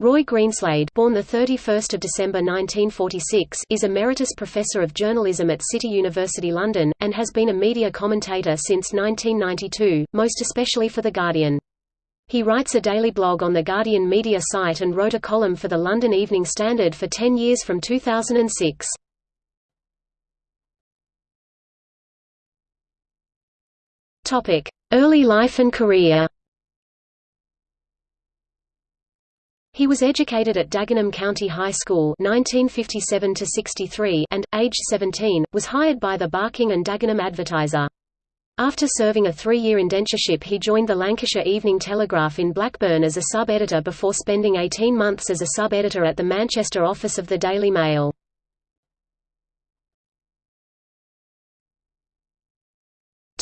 Roy Greenslade born the 31st of December 1946 is Emeritus Professor of Journalism at City University London, and has been a media commentator since 1992, most especially for The Guardian. He writes a daily blog on the Guardian media site and wrote a column for the London Evening Standard for 10 years from 2006. Topic: Early life and career He was educated at Dagenham County High School 1957 and, aged 17, was hired by the Barking and Dagenham Advertiser. After serving a three-year indentureship he joined the Lancashire Evening Telegraph in Blackburn as a sub-editor before spending 18 months as a sub-editor at the Manchester office of the Daily Mail.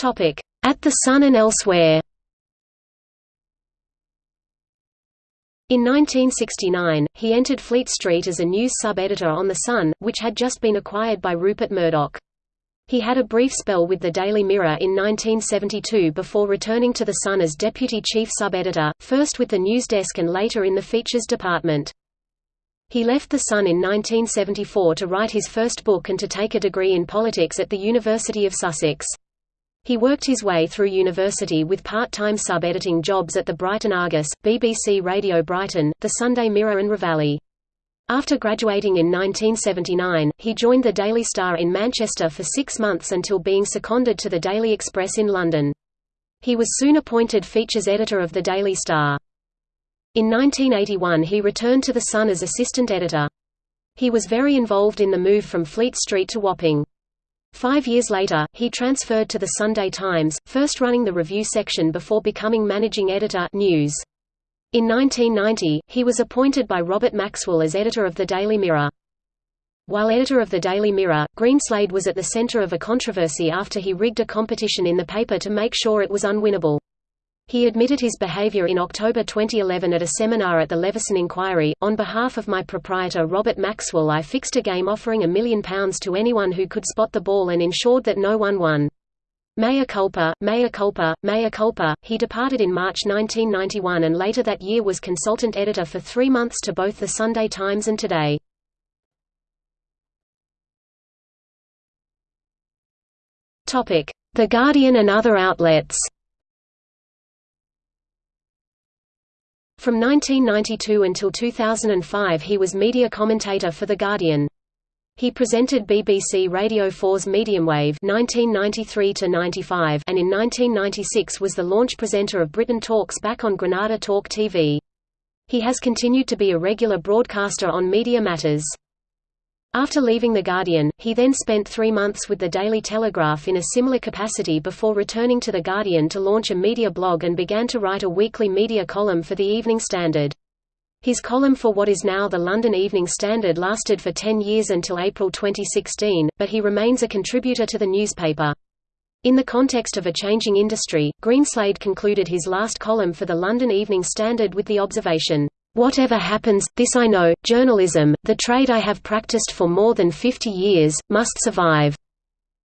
At the Sun and elsewhere In 1969, he entered Fleet Street as a news sub-editor on The Sun, which had just been acquired by Rupert Murdoch. He had a brief spell with the Daily Mirror in 1972 before returning to The Sun as deputy chief sub-editor, first with the news desk and later in the features department. He left The Sun in 1974 to write his first book and to take a degree in politics at the University of Sussex. He worked his way through university with part-time sub-editing jobs at the Brighton Argus, BBC Radio Brighton, the Sunday Mirror and Reveille. After graduating in 1979, he joined the Daily Star in Manchester for six months until being seconded to the Daily Express in London. He was soon appointed features editor of the Daily Star. In 1981 he returned to The Sun as assistant editor. He was very involved in the move from Fleet Street to Wapping. Five years later, he transferred to the Sunday Times, first running the review section before becoming managing editor news. In 1990, he was appointed by Robert Maxwell as editor of the Daily Mirror. While editor of the Daily Mirror, Greenslade was at the center of a controversy after he rigged a competition in the paper to make sure it was unwinnable. He admitted his behavior in October 2011 at a seminar at the Leveson Inquiry. On behalf of my proprietor Robert Maxwell, I fixed a game offering a million pounds to anyone who could spot the ball and ensured that no one won. Mea culpa, mea culpa, mea culpa. He departed in March 1991 and later that year was consultant editor for three months to both the Sunday Times and Today. The Guardian and other outlets From 1992 until 2005 he was media commentator for The Guardian. He presented BBC Radio 4's Mediumwave 1993 and in 1996 was the launch presenter of Britain Talks back on Granada Talk TV. He has continued to be a regular broadcaster on media matters. After leaving The Guardian, he then spent three months with the Daily Telegraph in a similar capacity before returning to The Guardian to launch a media blog and began to write a weekly media column for the Evening Standard. His column for what is now the London Evening Standard lasted for 10 years until April 2016, but he remains a contributor to the newspaper. In the context of a changing industry, Greenslade concluded his last column for the London Evening Standard with the observation, Whatever happens, this I know, journalism, the trade I have practiced for more than 50 years, must survive.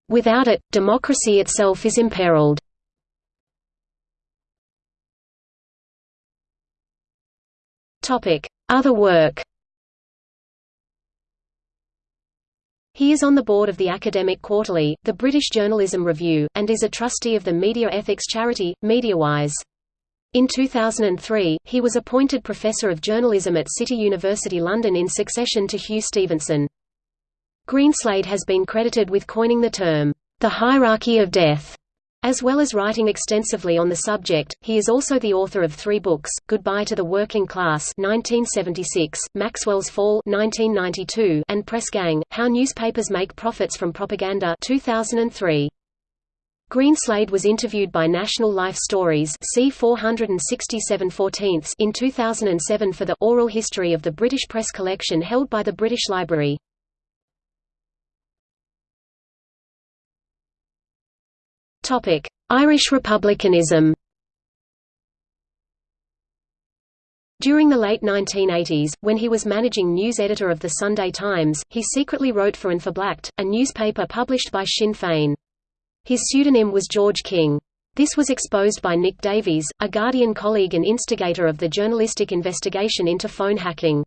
Without it, democracy itself is imperiled. Other work He is on the board of the Academic Quarterly, the British Journalism Review, and is a trustee of the media ethics charity, MediaWise. In 2003, he was appointed Professor of Journalism at City University London in succession to Hugh Stevenson. Greenslade has been credited with coining the term, the hierarchy of death, as well as writing extensively on the subject. He is also the author of three books: Goodbye to the Working Class (1976), Maxwell's Fall (1992), and Press Gang: How Newspapers Make Profits from Propaganda (2003). Greenslade was interviewed by National Life Stories C 467 in 2007 for the «Oral History of the British Press collection held by the British Library. Irish republicanism During the late 1980s, when he was managing news editor of the Sunday Times, he secretly wrote for Phoblacht, a newspaper published by Sinn Féin. His pseudonym was George King. This was exposed by Nick Davies, a Guardian colleague and instigator of the journalistic investigation into phone hacking.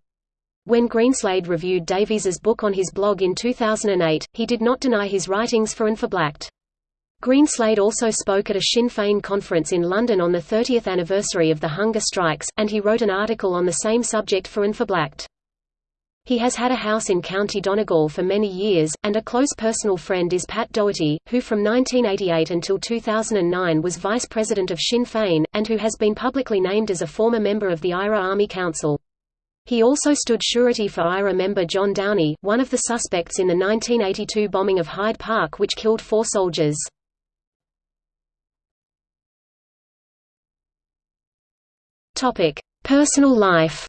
When Greenslade reviewed Davies's book on his blog in 2008, he did not deny his writings for An Phoblacht. Greenslade also spoke at a Sinn Féin conference in London on the 30th anniversary of the hunger strikes, and he wrote an article on the same subject for An Phoblacht. He has had a house in County Donegal for many years, and a close personal friend is Pat Doherty, who from 1988 until 2009 was vice president of Sinn Féin, and who has been publicly named as a former member of the IRA Army Council. He also stood surety for IRA member John Downey, one of the suspects in the 1982 bombing of Hyde Park which killed four soldiers. Personal life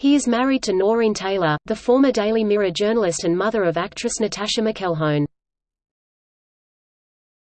He is married to Noreen Taylor, the former Daily Mirror journalist and mother of actress Natascha McElhone.